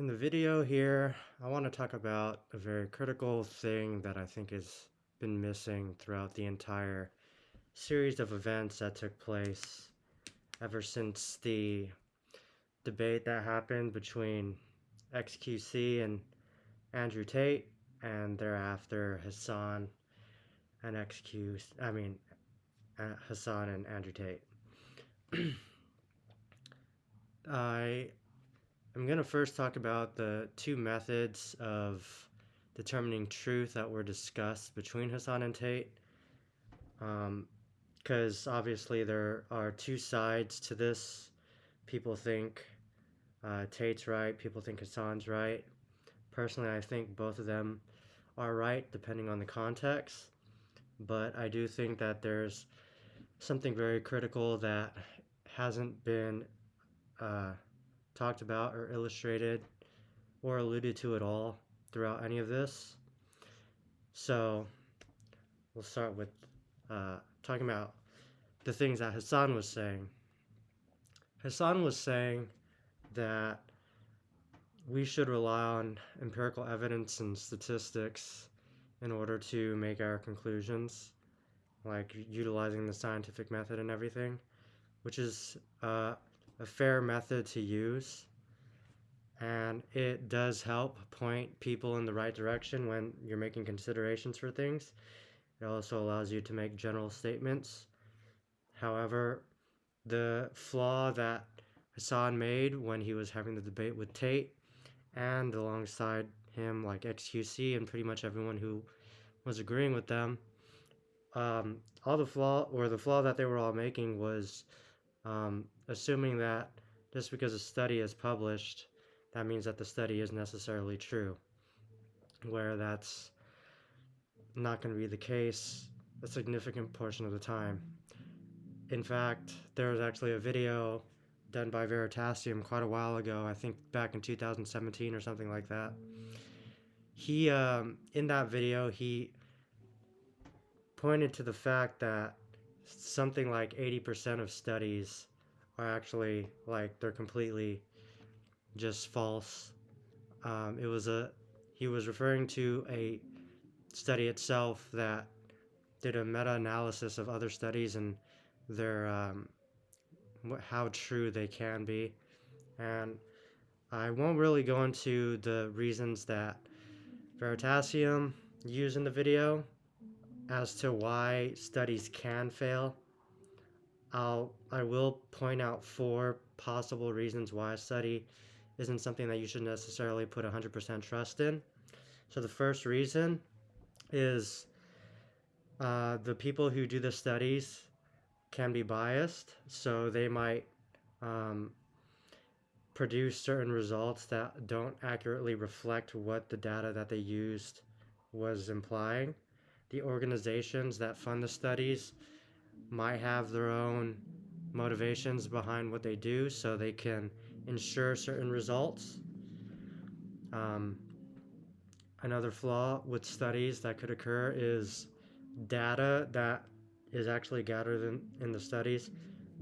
In the video here, I want to talk about a very critical thing that I think has been missing throughout the entire series of events that took place ever since the debate that happened between XQC and Andrew Tate, and thereafter Hassan and XQ, I mean, uh, Hassan and Andrew Tate. I am going to first talk about the two methods of determining truth that were discussed between Hassan and Tate. Because um, obviously there are two sides to this. People think uh, Tate's right, people think Hassan's right. Personally, I think both of them are right depending on the context. But I do think that there's something very critical that hasn't been uh, talked about or illustrated or alluded to at all throughout any of this. So we'll start with uh, talking about the things that Hassan was saying. Hassan was saying that we should rely on empirical evidence and statistics in order to make our conclusions, like utilizing the scientific method and everything, which is uh, a fair method to use. And it does help point people in the right direction when you're making considerations for things. It also allows you to make general statements. However, the flaw that Hassan made when he was having the debate with Tate and alongside him like XQC and pretty much everyone who was agreeing with them um, all the flaw or the flaw that they were all making was um, assuming that just because a study is published that means that the study is necessarily true where that's not going to be the case a significant portion of the time in fact there was actually a video done by Veritasium quite a while ago. I think back in 2017 or something like that. He, um, in that video, he pointed to the fact that something like 80% of studies are actually like they're completely just false. Um, it was a he was referring to a study itself that did a meta-analysis of other studies and their um, how true they can be. And I won't really go into the reasons that Veritasium used in the video as to why studies can fail. I'll I will point out four possible reasons why a study isn't something that you should necessarily put 100% trust in. So the first reason is uh, the people who do the studies can be biased, so they might um, produce certain results that don't accurately reflect what the data that they used was implying. The organizations that fund the studies might have their own motivations behind what they do so they can ensure certain results. Um, another flaw with studies that could occur is data that is actually gathered in, in the studies,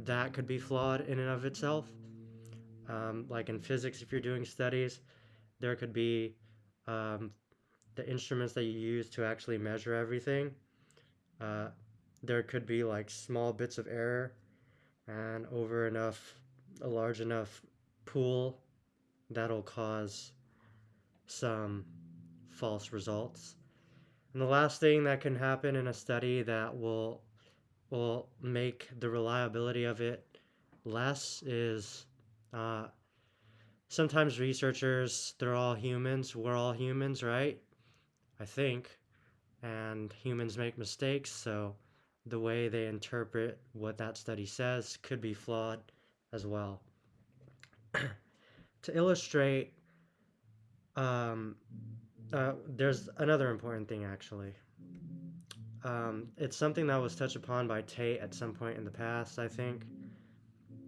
that could be flawed in and of itself. Um, like in physics, if you're doing studies, there could be um, the instruments that you use to actually measure everything. Uh, there could be like small bits of error, and over enough, a large enough pool, that'll cause some false results. And the last thing that can happen in a study that will will make the reliability of it less is uh, sometimes researchers, they're all humans. We're all humans, right? I think. And humans make mistakes, so the way they interpret what that study says could be flawed as well. to illustrate, um, uh, there's another important thing actually. Um, it's something that was touched upon by Tate at some point in the past, I think.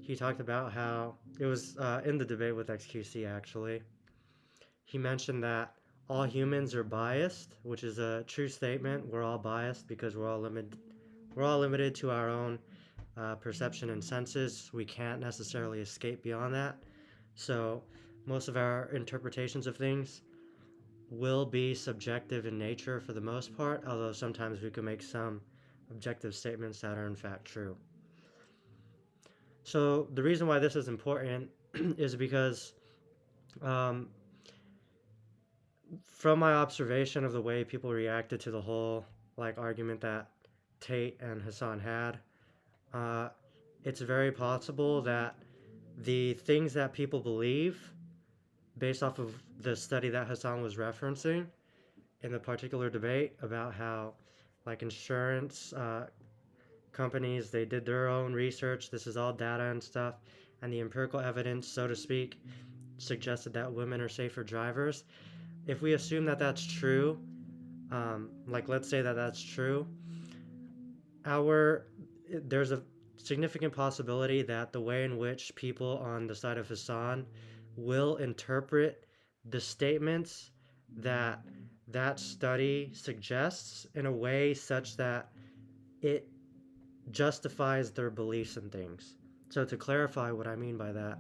He talked about how it was uh, in the debate with XQC actually. He mentioned that all humans are biased, which is a true statement. We're all biased because we're all limited. We're all limited to our own uh, perception and senses. We can't necessarily escape beyond that. So, most of our interpretations of things will be subjective in nature for the most part, although sometimes we can make some objective statements that are in fact true. So the reason why this is important is because um, from my observation of the way people reacted to the whole like argument that Tate and Hassan had, uh, it's very possible that the things that people believe, based off of the study that Hassan was referencing in the particular debate about how, like insurance uh, companies, they did their own research. This is all data and stuff, and the empirical evidence, so to speak, suggested that women are safer drivers. If we assume that that's true, um, like let's say that that's true, our there's a significant possibility that the way in which people on the side of Hassan will interpret the statements that that study suggests in a way such that it justifies their beliefs and things. So to clarify what I mean by that,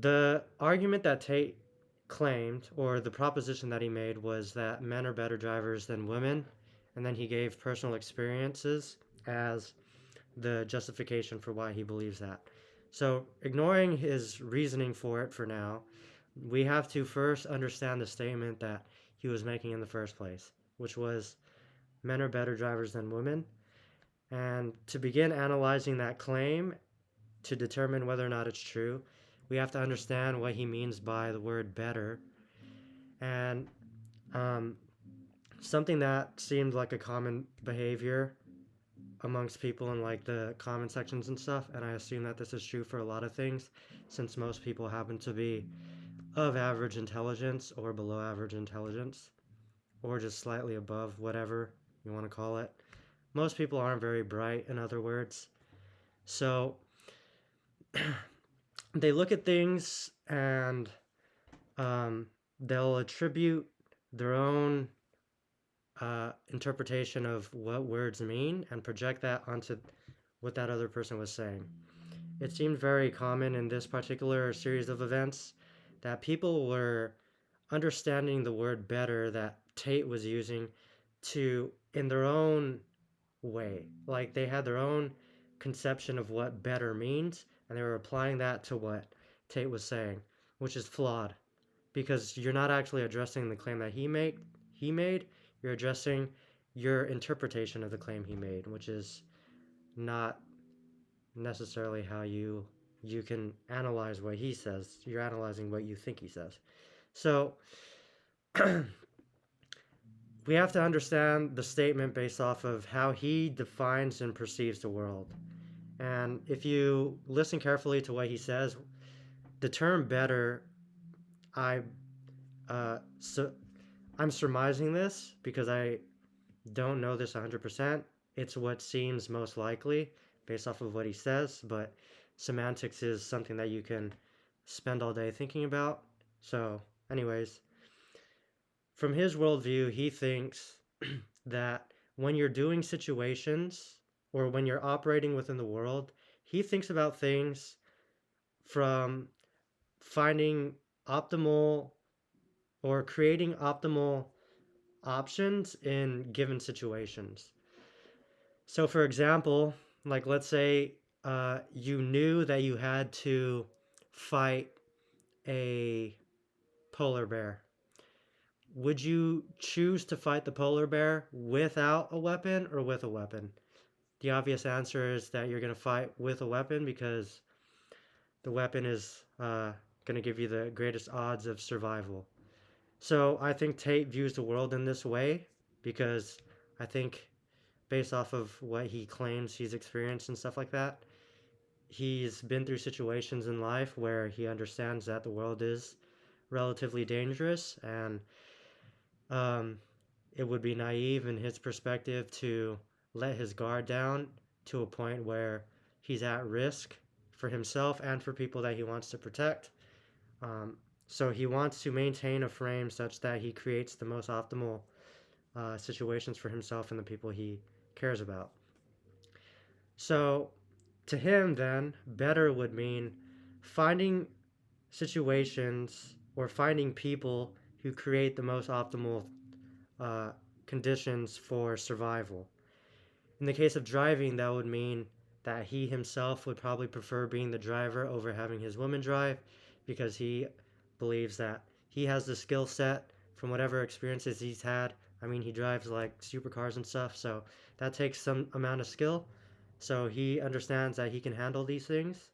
the argument that Tate claimed, or the proposition that he made, was that men are better drivers than women, and then he gave personal experiences as the justification for why he believes that. So, ignoring his reasoning for it for now, we have to first understand the statement that he was making in the first place, which was men are better drivers than women. And to begin analyzing that claim to determine whether or not it's true, we have to understand what he means by the word better. And um, something that seemed like a common behavior amongst people in like the comment sections and stuff and i assume that this is true for a lot of things since most people happen to be of average intelligence or below average intelligence or just slightly above whatever you want to call it most people aren't very bright in other words so they look at things and um, they'll attribute their own uh, interpretation of what words mean and project that onto what that other person was saying. It seemed very common in this particular series of events that people were understanding the word better that Tate was using to in their own way. Like they had their own conception of what better means and they were applying that to what Tate was saying, which is flawed because you're not actually addressing the claim that he made he made you're addressing your interpretation of the claim he made, which is not necessarily how you you can analyze what he says. You're analyzing what you think he says. So we have to understand the statement based off of how he defines and perceives the world. And if you listen carefully to what he says, the term better, I uh, so I'm surmising this because I don't know this 100%. It's what seems most likely based off of what he says, but semantics is something that you can spend all day thinking about. So, anyways, from his worldview, he thinks that when you're doing situations or when you're operating within the world, he thinks about things from finding optimal or creating optimal options in given situations. So, for example, like let's say uh, you knew that you had to fight a polar bear. Would you choose to fight the polar bear without a weapon or with a weapon? The obvious answer is that you're going to fight with a weapon because the weapon is uh, going to give you the greatest odds of survival. So I think Tate views the world in this way because I think based off of what he claims he's experienced and stuff like that, he's been through situations in life where he understands that the world is relatively dangerous and um, it would be naive in his perspective to let his guard down to a point where he's at risk for himself and for people that he wants to protect. Um, so he wants to maintain a frame such that he creates the most optimal uh, situations for himself and the people he cares about. So to him, then, better would mean finding situations or finding people who create the most optimal uh, conditions for survival. In the case of driving, that would mean that he himself would probably prefer being the driver over having his woman drive because he believes that he has the skill set from whatever experiences he's had. I mean, he drives like supercars and stuff, so that takes some amount of skill. So he understands that he can handle these things,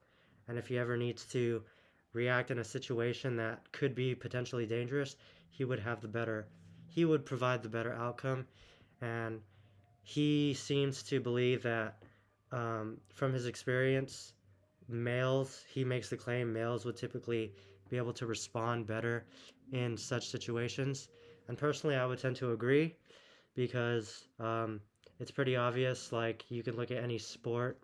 and if he ever needs to react in a situation that could be potentially dangerous, he would have the better, he would provide the better outcome. And he seems to believe that um, from his experience, males, he makes the claim males would typically be able to respond better in such situations. And personally, I would tend to agree because um, it's pretty obvious. Like, you can look at any sport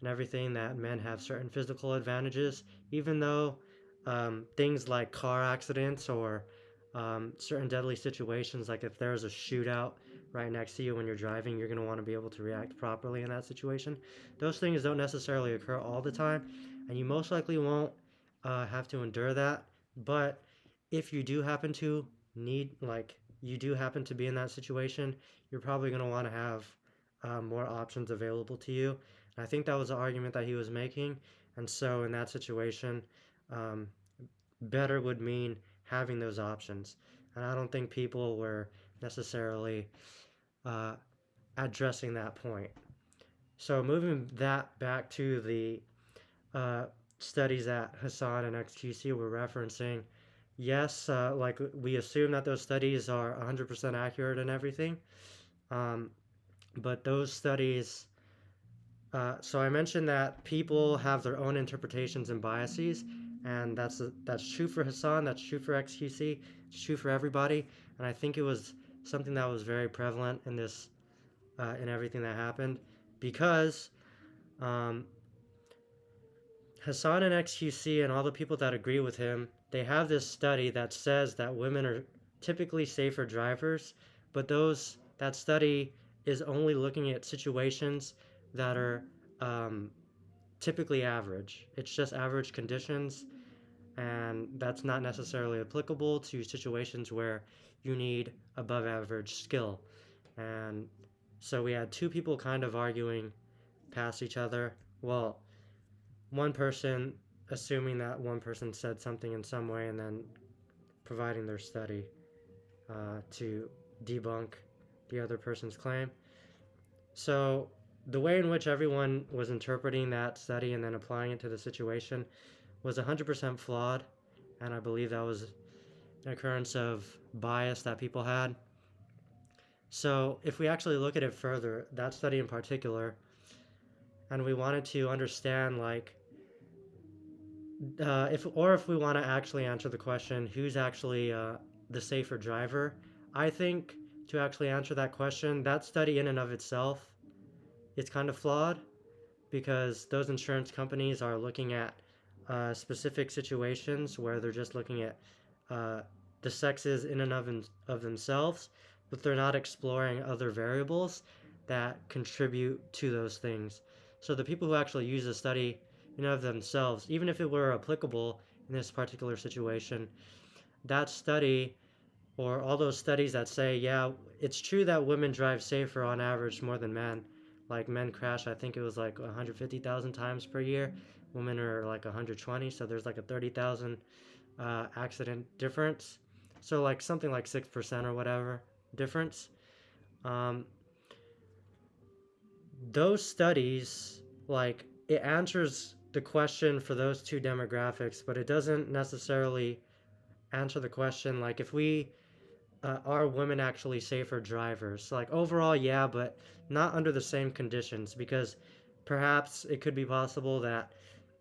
and everything that men have certain physical advantages, even though um, things like car accidents or um, certain deadly situations, like if there's a shootout right next to you when you're driving, you're going to want to be able to react properly in that situation. Those things don't necessarily occur all the time, and you most likely won't uh, have to endure that. But if you do happen to need, like, you do happen to be in that situation, you're probably going to want to have uh, more options available to you. And I think that was the argument that he was making. And so, in that situation, um, better would mean having those options. And I don't think people were necessarily uh, addressing that point. So moving that back to the uh, studies that Hassan and XQC were referencing, yes, uh, like we assume that those studies are 100% accurate and everything, um, but those studies. Uh, so I mentioned that people have their own interpretations and biases, and that's that's true for Hassan, that's true for XQC, it's true for everybody, and I think it was something that was very prevalent in this, uh, in everything that happened, because um, Hassan and XQC and all the people that agree with him, they have this study that says that women are typically safer drivers, but those that study is only looking at situations that are um, typically average. It's just average conditions, and that's not necessarily applicable to situations where you need above average skill. And so we had two people kind of arguing past each other. Well, one person assuming that one person said something in some way and then providing their study uh, to debunk the other person's claim. So the way in which everyone was interpreting that study and then applying it to the situation was 100% flawed, and I believe that was an occurrence of bias that people had. So, if we actually look at it further, that study in particular, and we wanted to understand, like, uh, if or if we want to actually answer the question, who's actually uh, the safer driver? I think to actually answer that question, that study in and of itself it's kind of flawed because those insurance companies are looking at uh, specific situations where they're just looking at uh, the sexes in and of, in, of themselves, but they're not exploring other variables that contribute to those things. So the people who actually use the study in and of themselves, even if it were applicable in this particular situation, that study or all those studies that say, yeah, it's true that women drive safer on average more than men. Like men crash, I think it was like 150,000 times per year. Women are like 120, so there's like a 30,000 uh, accident difference. So like something like 6% or whatever difference. Um, those studies, like it answers the question for those two demographics, but it doesn't necessarily answer the question like if we uh, are women actually safer drivers? Like overall, yeah, but not under the same conditions because perhaps it could be possible that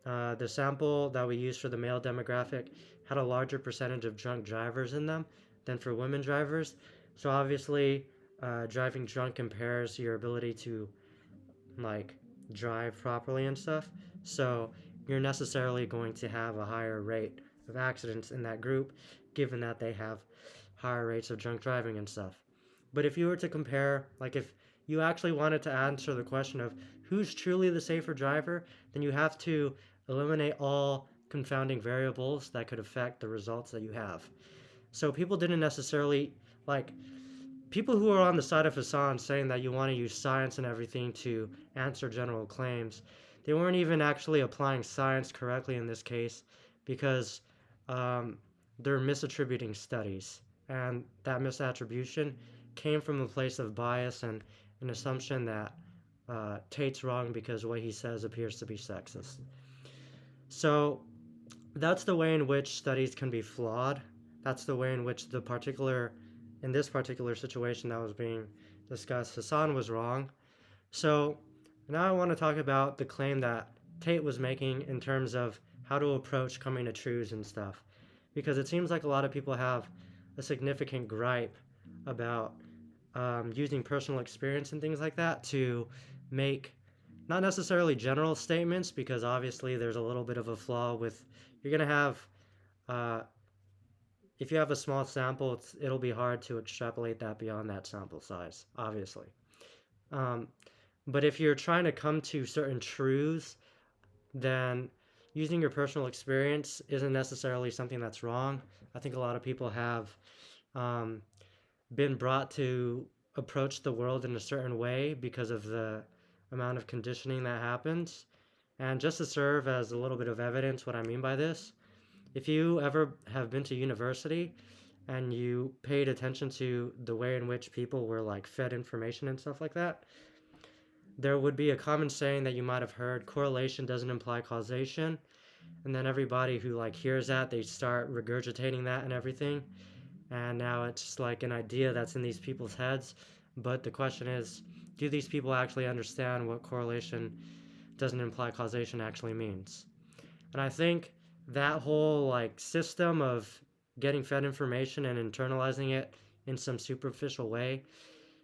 uh, the sample that we used for the male demographic had a larger percentage of drunk drivers in them than for women drivers. So obviously, uh, driving drunk impairs your ability to like drive properly and stuff. So you're necessarily going to have a higher rate of accidents in that group, given that they have higher rates of drunk driving and stuff. But if you were to compare, like if you actually wanted to answer the question of who's truly the safer driver, then you have to eliminate all confounding variables that could affect the results that you have. So people didn't necessarily like people who are on the side of Hassan saying that you want to use science and everything to answer general claims, they weren't even actually applying science correctly in this case because um, they're misattributing studies. And that misattribution came from a place of bias and an assumption that uh, Tate's wrong because what he says appears to be sexist. So that's the way in which studies can be flawed. That's the way in which the particular in this particular situation that was being discussed, Hassan was wrong. So now I want to talk about the claim that Tate was making in terms of how to approach coming to truths and stuff. Because it seems like a lot of people have a significant gripe about um, using personal experience and things like that to make not necessarily general statements, because obviously there's a little bit of a flaw with you're going to have uh, if you have a small sample, it'll be hard to extrapolate that beyond that sample size, obviously. Um, but if you're trying to come to certain truths, then using your personal experience isn't necessarily something that's wrong. I think a lot of people have um, been brought to approach the world in a certain way because of the amount of conditioning that happens. And just to serve as a little bit of evidence, what I mean by this, if you ever have been to university and you paid attention to the way in which people were like fed information and stuff like that, there would be a common saying that you might have heard correlation doesn't imply causation. And then everybody who like hears that, they start regurgitating that and everything. And now it's like an idea that's in these people's heads. But the question is, do these people actually understand what correlation doesn't imply causation actually means? And I think that whole like system of getting fed information and internalizing it in some superficial way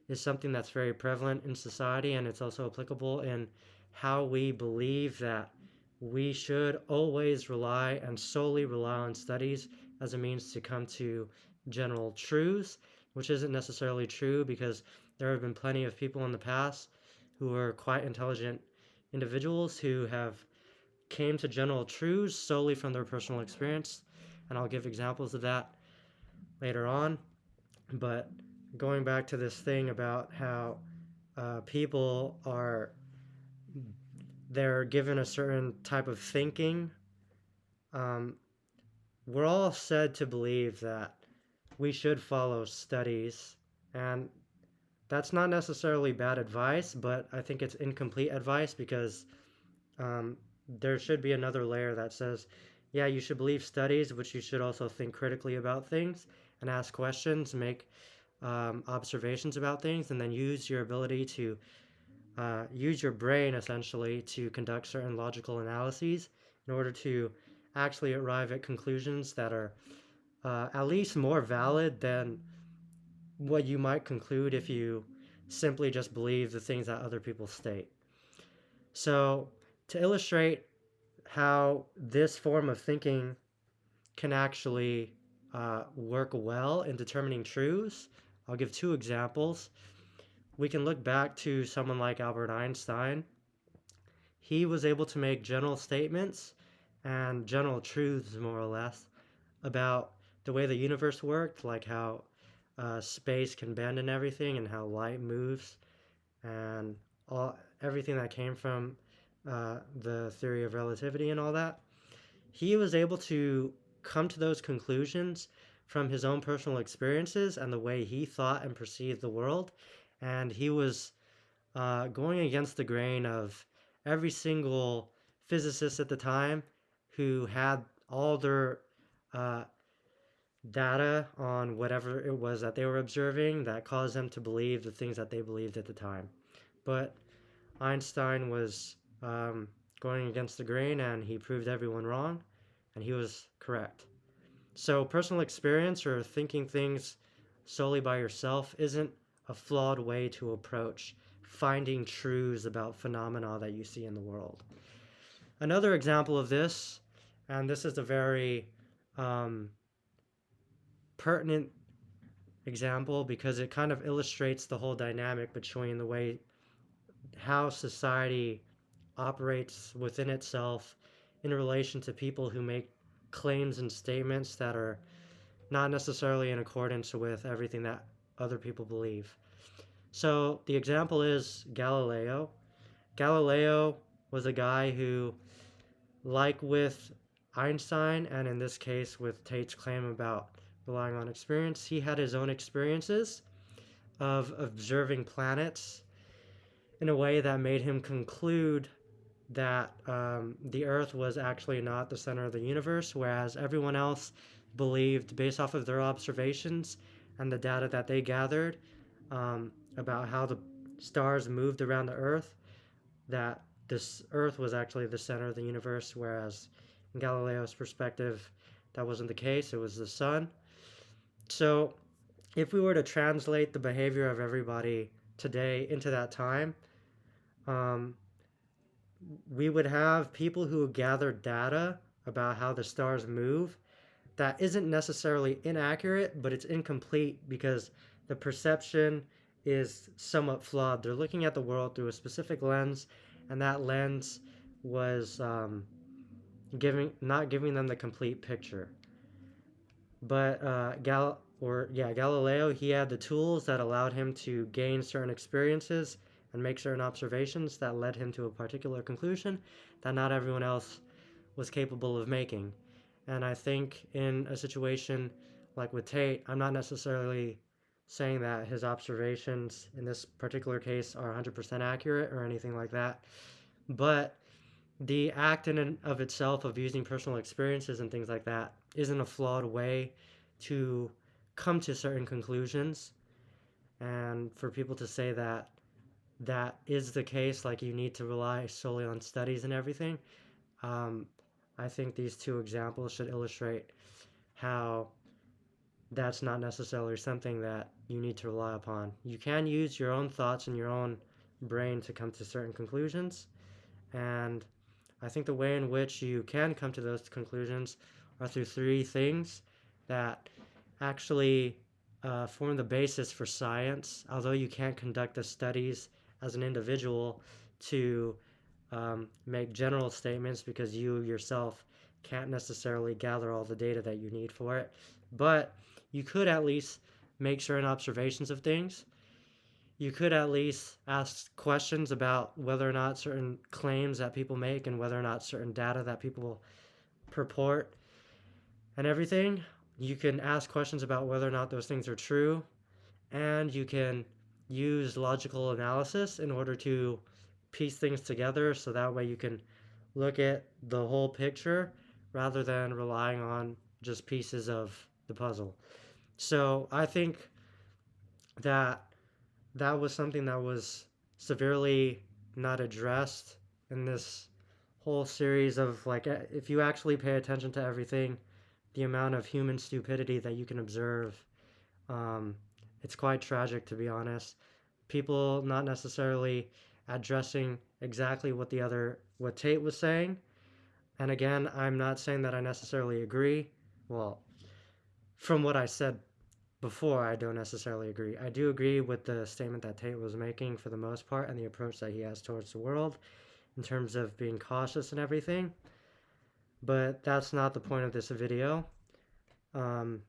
is something that's very prevalent in society and it's also applicable in how we believe that we should always rely and solely rely on studies as a means to come to general truths, which isn't necessarily true because there have been plenty of people in the past who are quite intelligent individuals who have came to general truths solely from their personal experience, and I'll give examples of that later on. But going back to this thing about how uh, people are they're given a certain type of thinking. Um, we're all said to believe that we should follow studies, and that's not necessarily bad advice, but I think it's incomplete advice because um, there should be another layer that says, yeah, you should believe studies, but you should also think critically about things and ask questions, make um, observations about things, and then use your ability to uh, use your brain essentially to conduct certain logical analyses in order to actually arrive at conclusions that are uh, at least more valid than what you might conclude if you simply just believe the things that other people state. So to illustrate how this form of thinking can actually uh, work well in determining truths, I'll give two examples. We can look back to someone like Albert Einstein. He was able to make general statements and general truths, more or less, about the way the universe worked, like how uh, space can bend and everything, and how light moves, and all everything that came from uh, the theory of relativity and all that, he was able to come to those conclusions from his own personal experiences and the way he thought and perceived the world. And he was uh, going against the grain of every single physicist at the time who had all their uh, data on whatever it was that they were observing that caused them to believe the things that they believed at the time. But Einstein was um, going against the grain and he proved everyone wrong and he was correct. So, personal experience or thinking things solely by yourself isn't a flawed way to approach finding truths about phenomena that you see in the world. Another example of this, and this is a very um, pertinent example because it kind of illustrates the whole dynamic between the way how society operates within itself in relation to people who make claims and statements that are not necessarily in accordance with everything that other people believe. So the example is Galileo. Galileo was a guy who, like with Einstein, and in this case with Tate's claim about relying on experience, he had his own experiences of observing planets in a way that made him conclude that um, the Earth was actually not the center of the universe, whereas everyone else believed, based off of their observations and the data that they gathered um, about how the stars moved around the Earth, that this Earth was actually the center of the universe, whereas in Galileo's perspective, that wasn't the case. It was the sun. So, if we were to translate the behavior of everybody today into that time, um, we would have people who gather data about how the stars move that isn't necessarily inaccurate, but it's incomplete because the perception is somewhat flawed. They're looking at the world through a specific lens, and that lens was um, giving not giving them the complete picture. But uh, Gal or yeah Galileo, he had the tools that allowed him to gain certain experiences and make certain observations that led him to a particular conclusion that not everyone else was capable of making. And I think in a situation like with Tate, I'm not necessarily saying that his observations in this particular case are 100% accurate or anything like that. But the act in and of itself of using personal experiences and things like that isn't a flawed way to come to certain conclusions. And for people to say that that is the case, like you need to rely solely on studies and everything, um, I think these two examples should illustrate how that's not necessarily something that you need to rely upon. You can use your own thoughts and your own brain to come to certain conclusions. And I think the way in which you can come to those conclusions are through three things that actually uh, form the basis for science. Although you can't conduct the studies as an individual to um, make general statements because you yourself can't necessarily gather all the data that you need for it. But you could at least make certain observations of things. You could at least ask questions about whether or not certain claims that people make and whether or not certain data that people purport and everything. You can ask questions about whether or not those things are true. And you can use logical analysis in order to piece things together so that way you can look at the whole picture rather than relying on just pieces of the puzzle. So I think that that was something that was severely not addressed in this whole series of like if you actually pay attention to everything the amount of human stupidity that you can observe um, it's quite tragic to be honest people not necessarily addressing exactly what the other what Tate was saying. And again, I'm not saying that I necessarily agree. Well, from what I said before, I don't necessarily agree. I do agree with the statement that Tate was making for the most part and the approach that he has towards the world in terms of being cautious and everything. But that's not the point of this video. Um,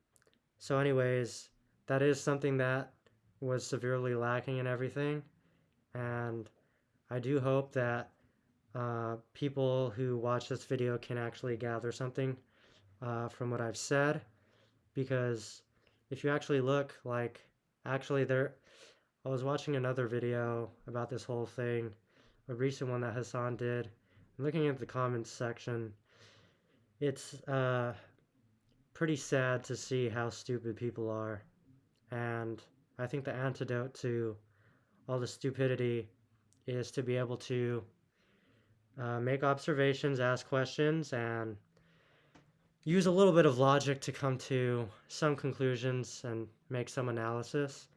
so anyways, that is something that was severely lacking in everything. And I do hope that uh, people who watch this video can actually gather something uh, from what I've said. Because if you actually look, like, actually there, I was watching another video about this whole thing, a recent one that Hassan did. looking at the comments section, it's uh, pretty sad to see how stupid people are. And I think the antidote to all the stupidity is to be able to uh, make observations, ask questions, and use a little bit of logic to come to some conclusions and make some analysis.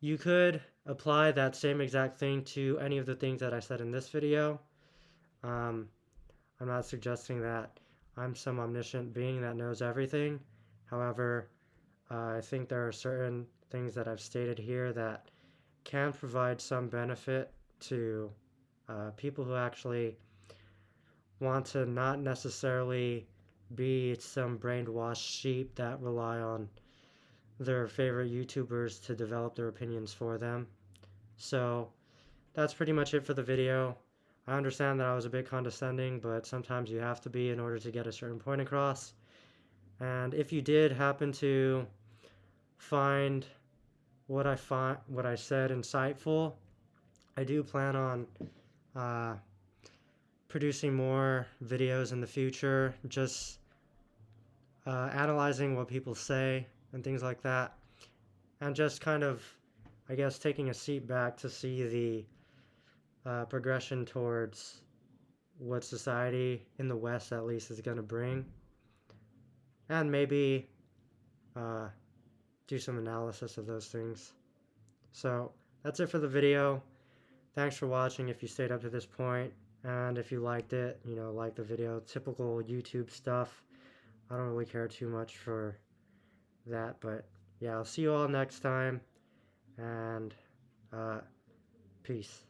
You could apply that same exact thing to any of the things that I said in this video. Um, I'm not suggesting that I'm some omniscient being that knows everything. However, uh, I think there are certain things that I've stated here that can provide some benefit to uh, people who actually want to not necessarily be some brainwashed sheep that rely on their favorite YouTubers to develop their opinions for them. So that's pretty much it for the video. I understand that I was a bit condescending, but sometimes you have to be in order to get a certain point across. And if you did happen to find what I find what I said insightful, I do plan on uh, producing more videos in the future, just uh, analyzing what people say and things like that, and just kind of, I guess, taking a seat back to see the uh, progression towards what society in the West, at least, is going to bring, and maybe uh, do some analysis of those things. So that's it for the video. Thanks for watching if you stayed up to this point. And if you liked it, you know, like the video, typical YouTube stuff. I don't really care too much for that, but yeah, I'll see you all next time. And uh, peace.